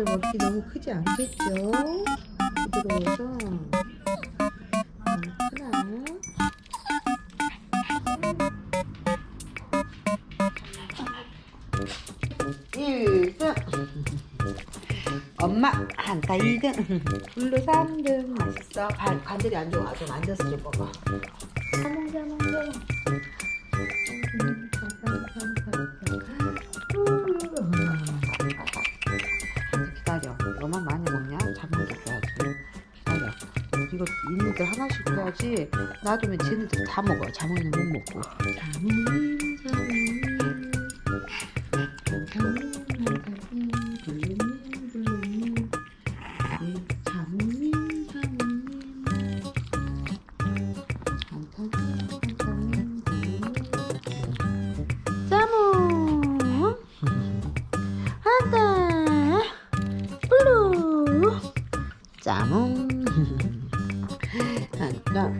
애들 먹기 너무 크지 않겠죠? 부드러워서. 하나 일등 엄마 한타 2등. 블루 3등. 맛있어. 발, 관절이 안 좋아. 좀 앉아서 좀 먹어 너만 많이 먹냐? 자몽도 줘야지 기다려. 이거 있는들 하나씩 줘야지. 놔두면 쟤네들 다 먹어 자몽이는 못 먹고. 자몽님 자몽님 자몽 한타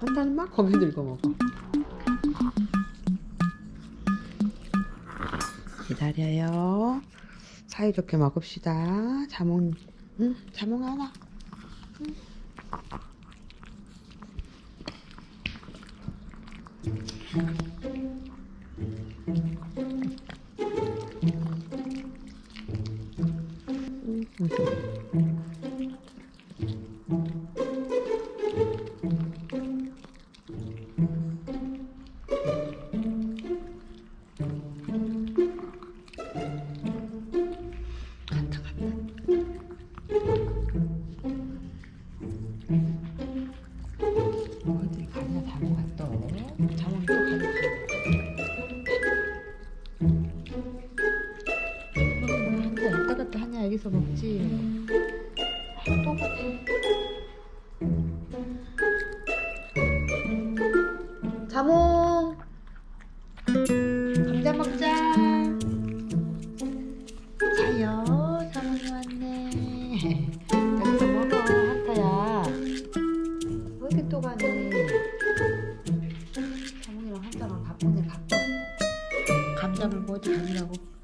한타는 막 거기 들고 먹어 기다려요 사이좋게 먹읍시다 자몽 응? 자몽 하나 응. 어 여기서 먹지. 자몽. 감자 먹자. 자요. 자몽이 왔네. 여기서 먹어 한타야. 왜 이렇게 또 가니? 자몽이랑 한타랑 바쁘네 바빠 감자 물고 어디 가느라고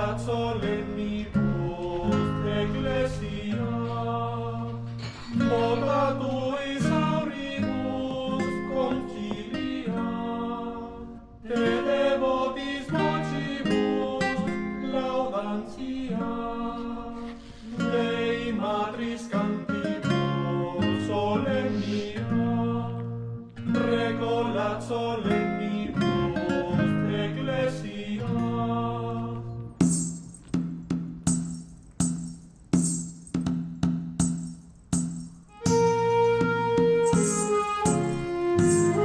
ad solemnibus ecclesia. Moda tuis auribus concilia. Te devotis vocibus laudantia. Dei matris cantibus solemnia recolat solemnia Yes.